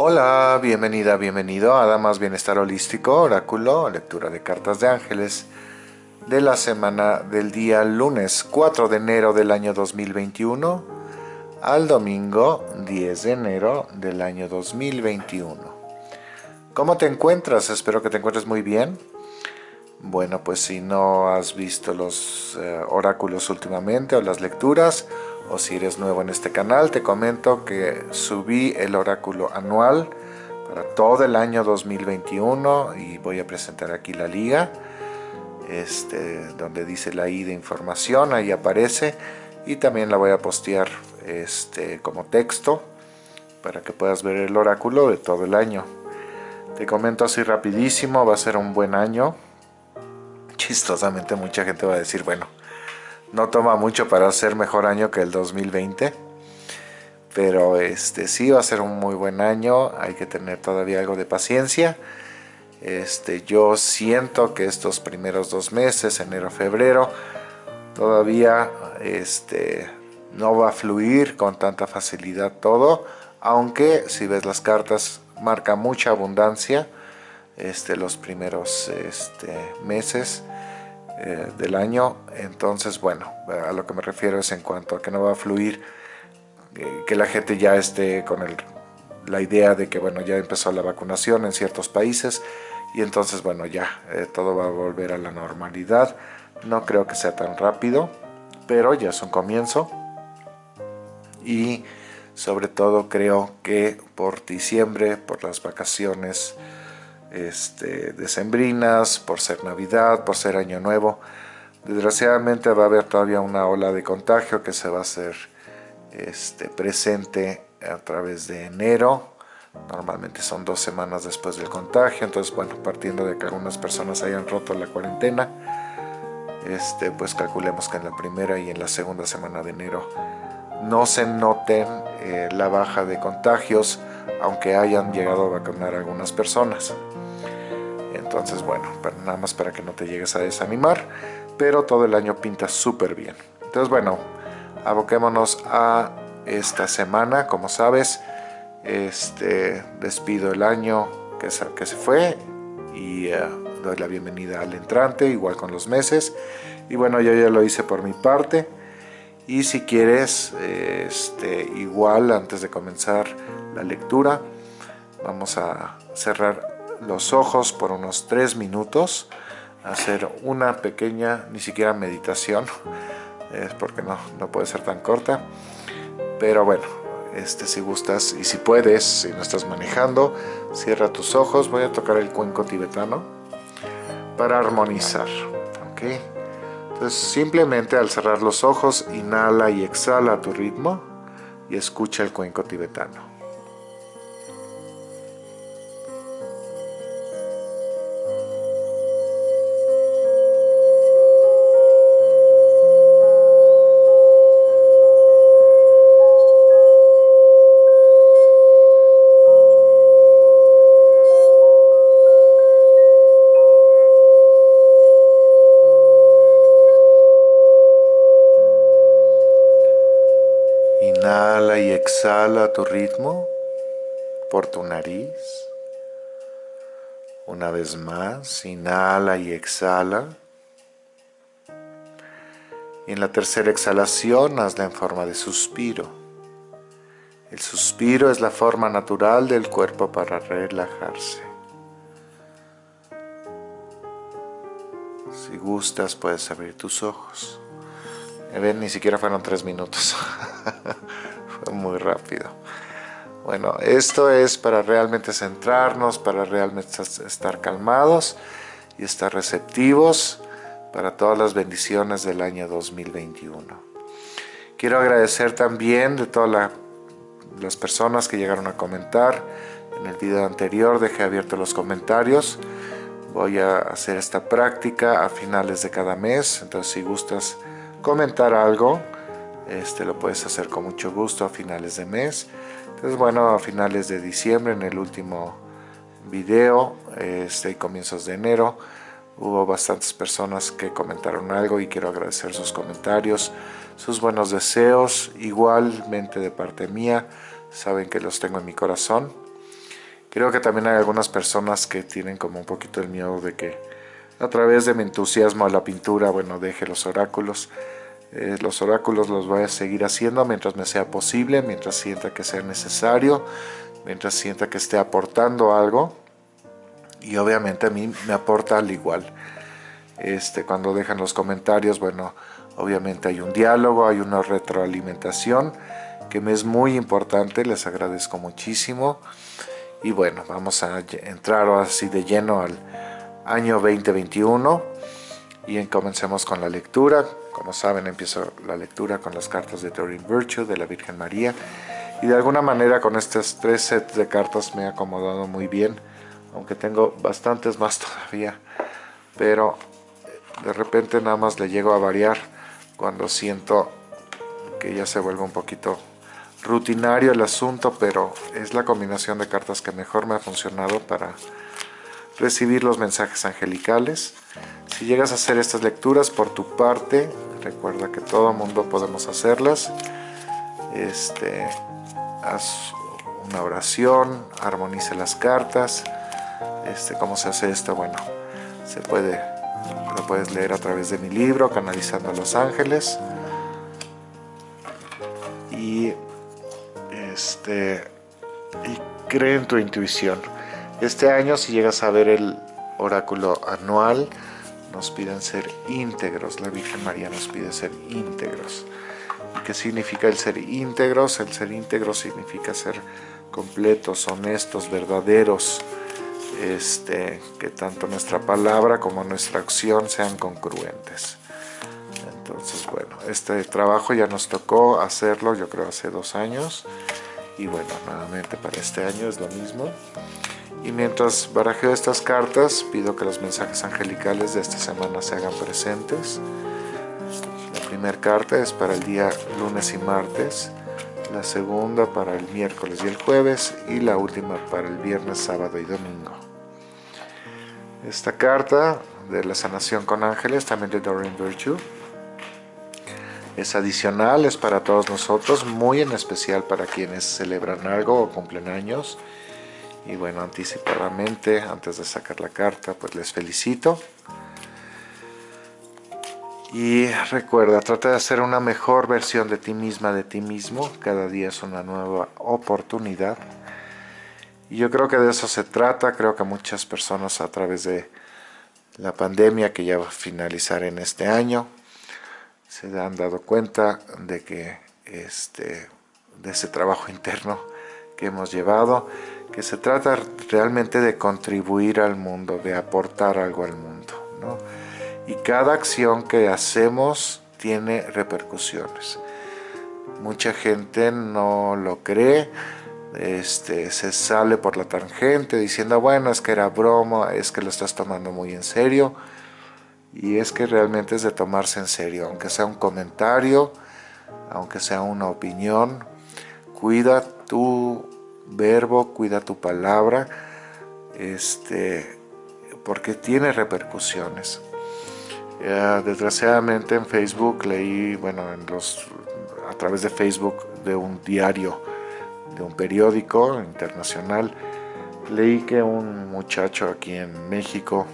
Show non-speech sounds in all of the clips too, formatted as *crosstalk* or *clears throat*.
Hola, bienvenida, bienvenido a Damas Bienestar Holístico, Oráculo, lectura de cartas de ángeles de la semana del día lunes 4 de enero del año 2021 al domingo 10 de enero del año 2021. ¿Cómo te encuentras? Espero que te encuentres muy bien. Bueno, pues si no has visto los eh, oráculos últimamente o las lecturas, o si eres nuevo en este canal, te comento que subí el oráculo anual para todo el año 2021 y voy a presentar aquí la liga, este, donde dice la I de información, ahí aparece y también la voy a postear este, como texto para que puedas ver el oráculo de todo el año. Te comento así rapidísimo, va a ser un buen año. Chistosamente mucha gente va a decir, bueno, no toma mucho para ser mejor año que el 2020 pero este sí va a ser un muy buen año hay que tener todavía algo de paciencia. Este yo siento que estos primeros dos meses enero febrero todavía este no va a fluir con tanta facilidad todo aunque si ves las cartas marca mucha abundancia este los primeros este, meses eh, del año. Entonces, bueno, a lo que me refiero es en cuanto a que no va a fluir, eh, que la gente ya esté con el, la idea de que, bueno, ya empezó la vacunación en ciertos países y entonces, bueno, ya eh, todo va a volver a la normalidad. No creo que sea tan rápido, pero ya es un comienzo. Y sobre todo creo que por diciembre, por las vacaciones, este, decembrinas, por ser Navidad, por ser Año Nuevo. Desgraciadamente va a haber todavía una ola de contagio que se va a hacer este, presente a través de enero. Normalmente son dos semanas después del contagio, entonces bueno, partiendo de que algunas personas hayan roto la cuarentena, este, pues calculemos que en la primera y en la segunda semana de enero no se noten eh, la baja de contagios, aunque hayan llegado a vacunar algunas personas. Entonces, bueno, nada más para que no te llegues a desanimar, pero todo el año pinta súper bien. Entonces, bueno, aboquémonos a esta semana, como sabes, este, despido el año que se, que se fue y eh, doy la bienvenida al entrante, igual con los meses. Y bueno, yo ya lo hice por mi parte. Y si quieres, este, igual antes de comenzar la lectura, vamos a cerrar los ojos por unos tres minutos, hacer una pequeña, ni siquiera meditación, *laughs* es porque no, no puede ser tan corta, pero bueno, este, si gustas y si puedes, si no estás manejando, cierra tus ojos, voy a tocar el cuenco tibetano para armonizar. Entonces simplemente al cerrar los ojos, inhala y exhala a tu ritmo y escucha el cuenco tibetano. Exhala tu ritmo por tu nariz. Una vez más, inhala y exhala. Y en la tercera exhalación hazla en forma de suspiro. El suspiro es la forma natural del cuerpo para relajarse. Si gustas puedes abrir tus ojos. Ven, ni siquiera fueron tres minutos. *laughs* *laughs* muy rápido. Bueno, esto es para realmente centrarnos, para realmente estar calmados y estar receptivos para todas las bendiciones del año 2021. Quiero agradecer también de todas las personas que llegaron a comentar. En el video anterior dejé abiertos los comentarios. Voy a hacer esta práctica a finales de cada mes, entonces si gustas comentar algo, este lo puedes hacer con mucho gusto a finales de mes. Entonces bueno a finales de diciembre en el último video este comienzos de enero hubo bastantes personas que comentaron algo y quiero agradecer sus comentarios sus buenos deseos. Igualmente de parte mía saben que los tengo en mi corazón. Creo que también hay algunas personas que tienen como un poquito el miedo de que a través de mi entusiasmo a la pintura, bueno, deje los oráculos. Eh, los oráculos los voy a seguir haciendo mientras me sea posible, mientras sienta que sea necesario, mientras sienta que esté aportando algo. Y obviamente a mí me aporta al igual. Este, cuando dejan los comentarios, bueno, obviamente hay un diálogo, hay una retroalimentación que me es muy importante, les agradezco muchísimo. Y bueno, vamos a entrar así de lleno al año 2021 y comencemos con la lectura. Como saben, empiezo la lectura con las cartas de Doreen Virtue, de la Virgen María. Y de alguna manera con estos tres sets de cartas me he acomodado muy bien, aunque tengo bastantes más *laughs* todavía. Pero de repente nada más le llego a variar cuando siento que ya se vuelve un poquito rutinario el asunto, pero es la combinación de cartas que mejor me ha funcionado para recibir los mensajes angelicales. Si llegas a hacer estas lecturas por tu parte, recuerda que todo mundo podemos hacerlas. Este, haz una oración, armoniza las cartas. Este, ¿Cómo se hace esto? Bueno, se puede, lo puedes leer a través de mi libro, Canalizando a los Ángeles. Y este, y cree en tu intuición. Este año si llegas a ver el oráculo anual, nos piden ser íntegros, la Virgen María nos pide ser íntegros. ¿Y qué significa el ser íntegros? El ser íntegro significa ser completos, honestos, verdaderos, este, que tanto nuestra palabra como nuestra acción sean congruentes. Entonces, bueno, este trabajo ya nos tocó hacerlo, yo creo, hace dos años y bueno, nuevamente para este año es lo mismo. Y mientras barajeo estas cartas, pido que los mensajes angelicales de esta semana se hagan presentes. La primera carta es para el día lunes y martes, la segunda para el miércoles y el jueves y la última para el viernes, sábado y domingo. Esta carta de la sanación con ángeles, también de Doreen Virtue, es adicional, es para todos nosotros, muy en especial para quienes celebran algo o cumplen años. Y bueno, anticipadamente, antes de sacar la carta, pues les felicito. Y recuerda, trata de hacer una mejor versión de ti misma, de ti mismo. Cada día es una nueva oportunidad. Y yo creo que de eso se trata. Creo que muchas personas a través de la pandemia que ya va a finalizar en este año, se han dado cuenta de que este, de ese trabajo interno que hemos llevado, que se trata realmente de contribuir al mundo, de aportar algo al mundo. ¿no? Y cada acción que hacemos tiene repercusiones. Mucha gente no lo cree, este, se sale por la tangente diciendo, bueno, es que era broma, es que lo estás tomando muy en serio y es que realmente es de tomarse en serio, aunque sea un comentario, aunque sea una opinión, cuida tu verbo, cuida tu palabra, este, porque tiene repercusiones. desgraciadamente en Facebook leí, bueno, en los, a través de Facebook de un diario, de un periódico internacional, leí que un muchacho aquí en México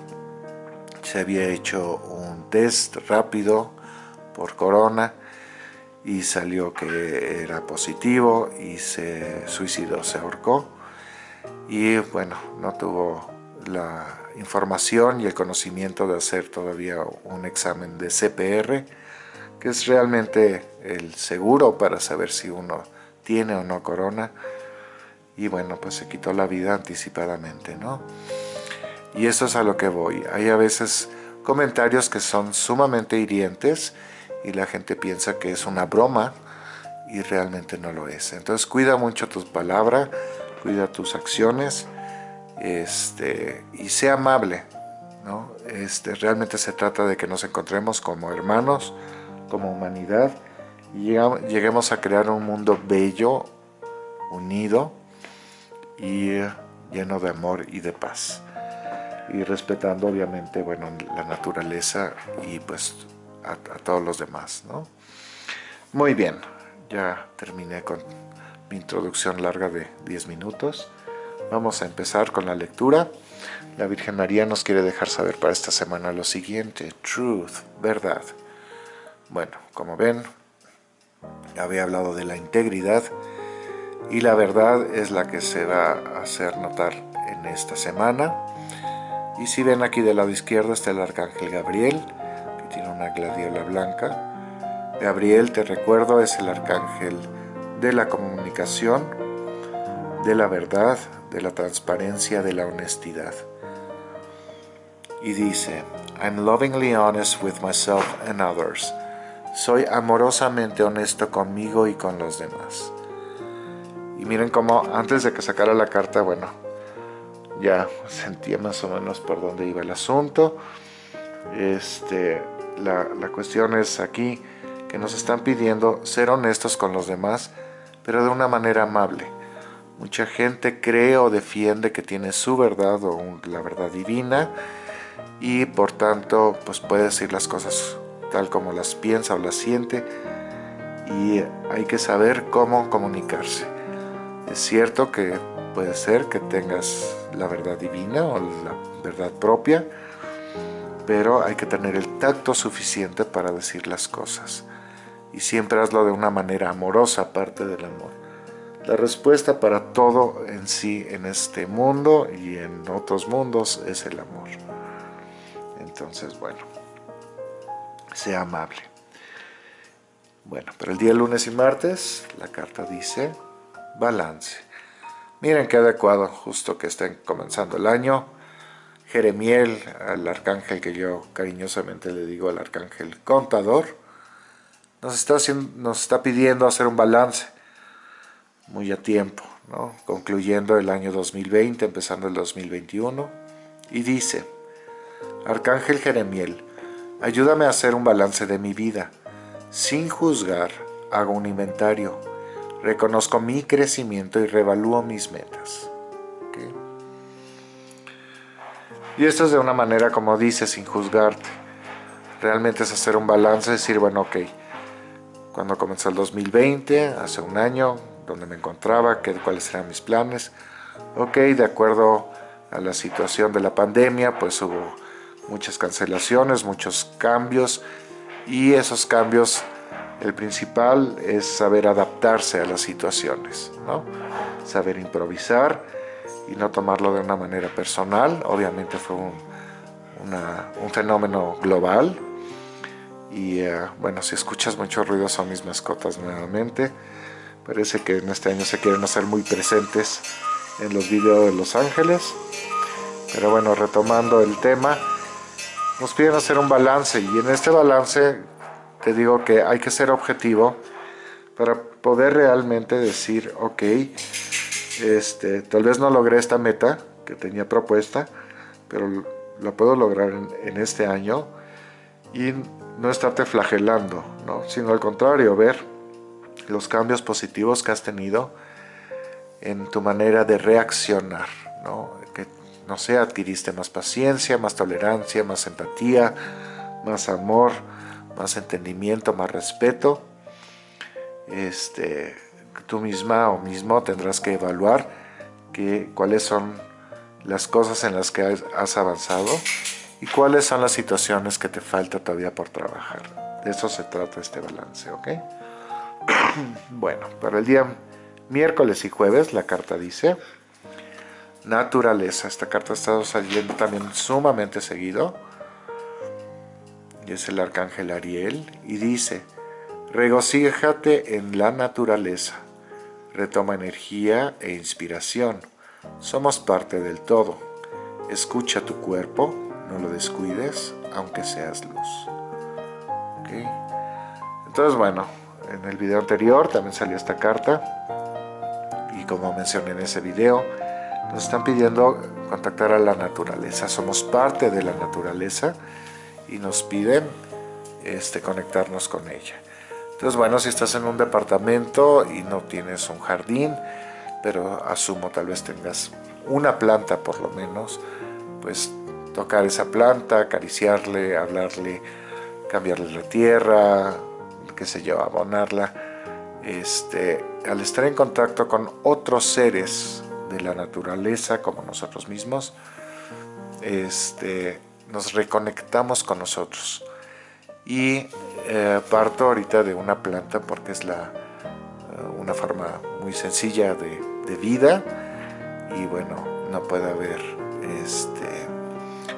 se había hecho un test rápido por corona y salió que era positivo y se suicidó, se ahorcó y bueno, no tuvo la información y el conocimiento de hacer todavía un examen de CPR que es realmente el seguro para saber si uno tiene o no corona y bueno, pues se quitó la vida anticipadamente, ¿no? Y eso es a lo que voy. Hay a veces comentarios que son sumamente hirientes y la gente piensa que es una broma y realmente no lo es. Entonces cuida mucho tus palabras, cuida tus acciones este, y sea amable. ¿no? Este, realmente se trata de que nos encontremos como hermanos, como humanidad y lleguemos a crear un mundo bello, unido y lleno de amor y de paz y respetando obviamente bueno la naturaleza y pues a, todos los demás ¿no? muy bien ya terminé con mi introducción larga de 10 minutos Vamos a empezar con la lectura. La Virgen María nos quiere dejar saber para esta semana lo siguiente. Truth, verdad. Bueno, como ven, había hablado de la integridad y la verdad es la que se va a hacer notar en esta semana. Y si ven aquí del lado izquierdo está el Arcángel Gabriel, tiene una gladiola blanca. Gabriel, te recuerdo, es el Arcángel de la comunicación, de la verdad, de la transparencia, de la honestidad. Y dice, I'm lovingly honest with myself and others. Soy amorosamente honesto conmigo y con los demás. Y miren cómo antes de que sacara la carta, bueno, ya *laughs* sentía más o menos por dónde iba el asunto. Este, la, cuestión es aquí que nos están pidiendo ser honestos con los demás, pero de una manera amable. Mucha gente cree o defiende que tiene su verdad o la verdad divina y por tanto pues puede decir las cosas tal como las piensa o las siente y hay que saber cómo comunicarse. Es cierto que puede ser que tengas la verdad divina o la verdad propia, pero hay que tener el tacto suficiente para decir las cosas. Y siempre hazlo de una manera amorosa, aparte del amor. La respuesta para todo en sí en este mundo y en otros mundos es el amor. Entonces, bueno, sea amable. Bueno, pero el día lunes y martes la carta dice balance. Miren qué adecuado, justo que estén comenzando el año. Jeremiel, al arcángel que yo cariñosamente le digo al arcángel contador, nos está, nos está pidiendo hacer un balance muy a tiempo, ¿no? concluyendo el año 2020, empezando el 2021, y dice, Arcángel Jeremiel, ayúdame a hacer un balance de mi vida, sin juzgar, hago un inventario, reconozco mi crecimiento y revalúo mis metas. Y esto es de una manera, como dice, sin juzgarte. Realmente es hacer un balance, decir, bueno, ok, cuando comenzó el 2020, hace un año, donde me encontraba, qué, cuáles eran mis planes. Ok, de acuerdo a la situación de la pandemia, pues hubo muchas cancelaciones, muchos cambios y esos cambios el principal es saber adaptarse a las situaciones, ¿no? saber improvisar y no tomarlo de una manera personal. Obviamente fue un, fenómeno global. Y eh, bueno, si escuchas mucho ruido son mis mascotas nuevamente. Parece que en este año se quieren hacer muy presentes en los videos de Los Ángeles. Pero bueno, retomando el tema, nos piden hacer un balance y en este balance te digo que hay que ser objetivo para poder realmente decir, ok, este, tal vez no logré esta meta que tenía propuesta, pero la puedo lograr en, este año y no estarte flagelando, ¿no? sino al contrario, ver los cambios positivos que has tenido en tu manera de reaccionar, ¿no? que no sé, adquiriste más paciencia, más tolerancia, más empatía, más amor, más entendimiento, más respeto, este, tú misma o mismo tendrás que evaluar que, cuáles son las cosas en las que has avanzado y cuáles son las situaciones que te falta todavía por trabajar. De eso se trata este balance, ¿ok? *clears throat* bueno, para el día miércoles y jueves la carta dice naturaleza. Esta carta ha estado saliendo también sumamente seguido y es el arcángel Ariel, y dice, regocíjate en la naturaleza, retoma energía e inspiración, somos parte del todo, escucha tu cuerpo, no lo descuides, aunque seas luz. Entonces bueno, en el video anterior también salió esta carta, y como mencioné en ese video, nos están pidiendo contactar a la naturaleza, somos parte de la naturaleza, y nos piden este, conectarnos con ella. Entonces, bueno, si estás en un departamento y no tienes un jardín, pero asumo tal vez tengas una planta por lo menos, pues tocar esa planta, acariciarle, hablarle, cambiarle la tierra, qué sé yo, abonarla. Este, al estar en contacto con otros seres de la naturaleza como nosotros mismos, este, nos reconectamos con nosotros. Y eh, parto ahorita de una planta porque es la, eh, una forma muy sencilla de, vida y bueno, no puede haber este,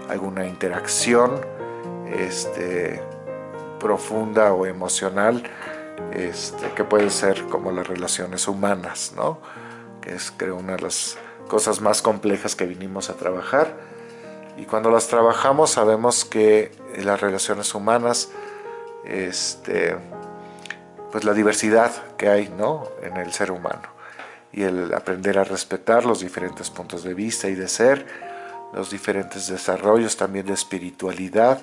alguna interacción este, profunda o emocional este, que puede ser como las relaciones humanas, ¿no? que es creo una de las cosas más complejas que vinimos a trabajar y cuando las trabajamos sabemos que las relaciones humanas, este, pues la diversidad que hay ¿no? en el ser humano y el aprender a respetar los diferentes puntos de vista y de ser, los diferentes desarrollos también de espiritualidad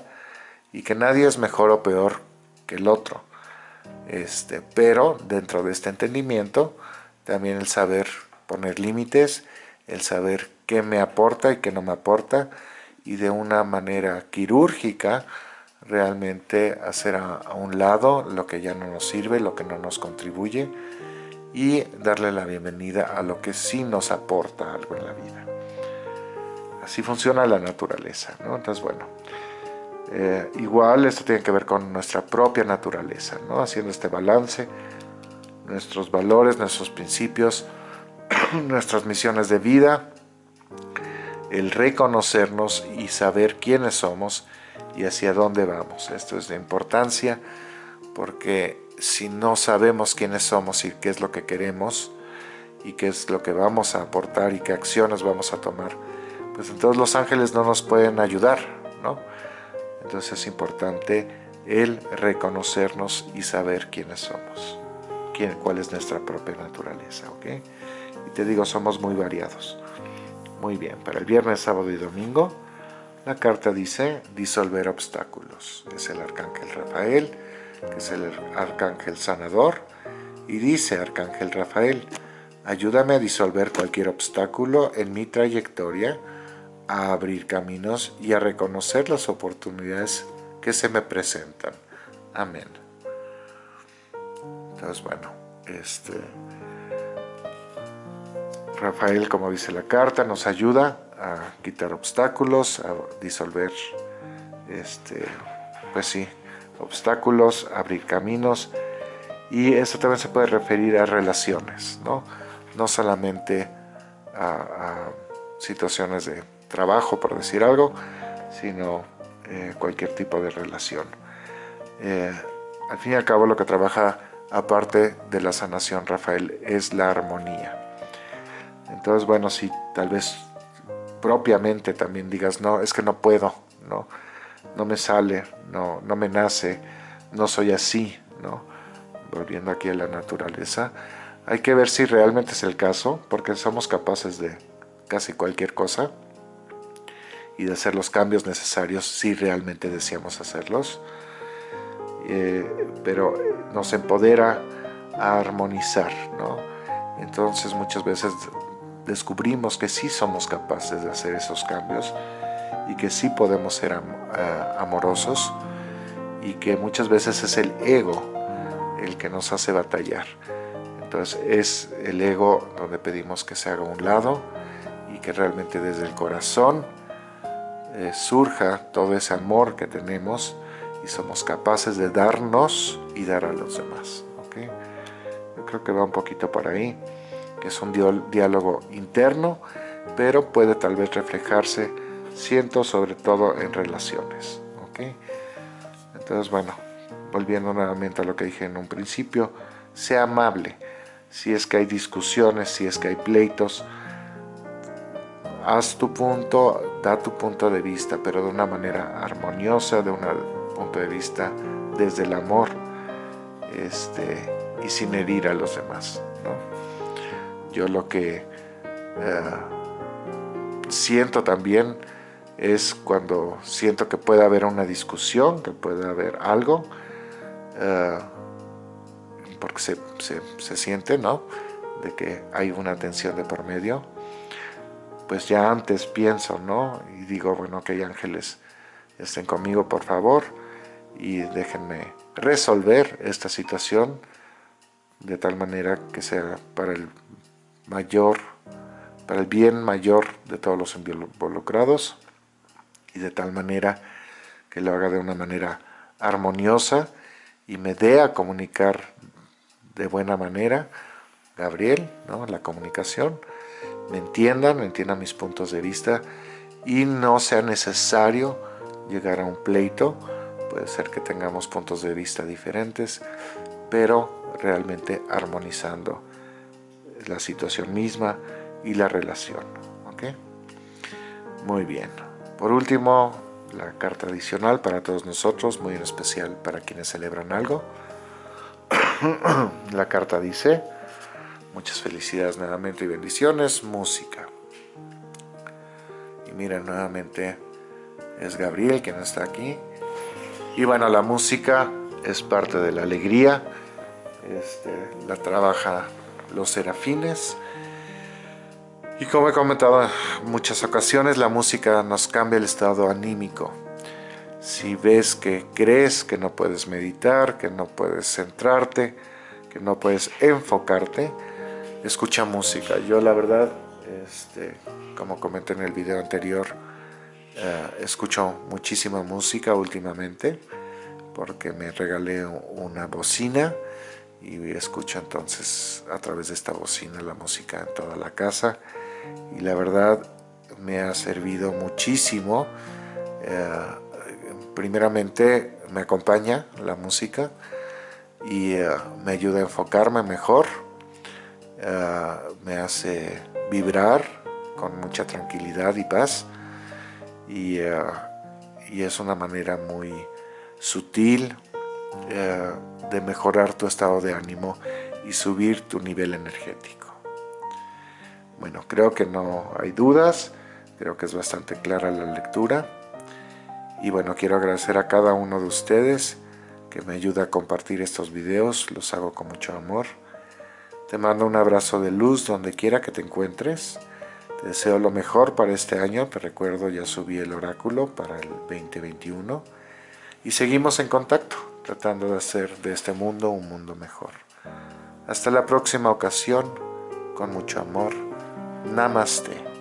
y que nadie es mejor o peor que el otro. Este, pero dentro de este entendimiento también el saber poner límites, el saber qué me aporta y qué no me aporta, y de una manera quirúrgica realmente hacer a, un lado lo que ya no nos sirve, lo que no nos contribuye y darle la bienvenida a lo que sí nos aporta algo en la vida. Así funciona la naturaleza, ¿no? Entonces, bueno, eh, igual esto tiene que ver con nuestra propia naturaleza, ¿no? Haciendo este balance, nuestros valores, nuestros principios, *clears throat* nuestras misiones de vida, el reconocernos y saber quiénes somos y hacia dónde vamos. Esto es de importancia porque si no sabemos quiénes somos y qué es lo que queremos y qué es lo que vamos a aportar y qué acciones vamos a tomar, pues entonces los ángeles no nos pueden ayudar, ¿no? Entonces es importante el reconocernos y saber quiénes somos, quién, cuál es nuestra propia naturaleza, ¿ok? Y te digo, somos muy variados. Muy bien, para el viernes, sábado y domingo, la carta dice disolver obstáculos. Es el arcángel Rafael, que es el arcángel sanador, y dice arcángel Rafael, ayúdame a disolver cualquier obstáculo en mi trayectoria, a abrir caminos y a reconocer las oportunidades que se me presentan. Amén. Entonces, bueno, este Rafael, como dice la carta, nos ayuda a quitar obstáculos, a disolver, este, pues sí, obstáculos, abrir caminos. Y eso también se puede referir a relaciones, ¿no? No solamente a, situaciones de trabajo, por decir algo, sino eh, cualquier tipo de relación. Eh, al fin y al cabo lo que trabaja aparte de la sanación Rafael es la armonía. Entonces, bueno, si tal vez propiamente también digas, no, es que no puedo, no, no me sale, no, no me nace, no soy así, ¿no? Volviendo aquí a la naturaleza, hay que ver si realmente es el caso, porque somos capaces de casi cualquier cosa y de hacer los cambios necesarios si realmente deseamos hacerlos. Eh, pero nos empodera a armonizar, ¿no? Entonces muchas veces descubrimos que sí somos capaces de hacer esos cambios y que sí podemos ser eh, amorosos y que muchas veces es el ego el que nos hace batallar. Entonces es el ego donde pedimos que se haga un lado y que realmente desde el corazón eh, surja todo ese amor que tenemos y somos capaces de darnos y dar a los demás. Yo creo que va un poquito por ahí es un diálogo interno, pero puede tal vez reflejarse, siento, sobre todo en relaciones. Entonces, bueno, volviendo nuevamente a lo que dije en un principio, sea amable. Si es que hay discusiones, si es que hay pleitos, haz tu punto, da tu punto de vista, pero de una manera armoniosa, de un punto de vista desde el amor este, y sin herir a los demás. Yo lo que eh, siento también es cuando siento que puede haber una discusión, que puede haber algo, eh, porque se, se, siente, ¿no? De que hay una tensión de por medio. Pues ya antes pienso, ¿no? Y digo, bueno, que hay ángeles estén conmigo, por favor, y déjenme resolver esta situación de tal manera que sea para el mayor para el bien mayor de todos los involucrados y de tal manera que lo haga de una manera armoniosa y me dé a comunicar de buena manera, Gabriel, ¿no? la comunicación, me entiendan, me entiendan mis puntos de vista y no sea necesario llegar a un pleito, puede ser que tengamos puntos de vista diferentes, pero realmente armonizando la situación misma y la relación. ¿ok? Muy bien. Por último, la carta adicional para todos nosotros, muy en especial para quienes celebran algo. *coughs* la carta dice, muchas felicidades nuevamente y bendiciones, música. Y miren, nuevamente es Gabriel quien está aquí. Y bueno, la música es parte de la alegría, este, la trabaja los serafines. Y como he comentado en muchas ocasiones, la música nos cambia el estado anímico. Si ves que crees que no puedes meditar, que no puedes centrarte, que no puedes enfocarte, escucha música. Yo la verdad, este, como comenté en el video anterior, eh, escucho muchísima música últimamente porque me regalé una bocina y escucho entonces a través de esta bocina la música en toda la casa. Y la verdad me ha servido muchísimo eh, primeramente me acompaña la música y eh, me ayuda a enfocarme mejor eh, me hace vibrar con mucha tranquilidad y paz. Y, y es una manera muy sutil de mejorar tu estado de ánimo y subir tu nivel energético. Bueno, creo que no hay dudas, creo que es bastante clara la lectura. Y bueno, quiero agradecer a cada uno de ustedes que me ayuda a compartir estos videos, los hago con mucho amor. Te mando un abrazo de luz donde quiera que te encuentres. Te deseo lo mejor para este año, te recuerdo ya subí el oráculo para el 2021 y seguimos en contacto tratando de hacer de este mundo un mundo mejor. Hasta la próxima ocasión, con mucho amor. Namaste.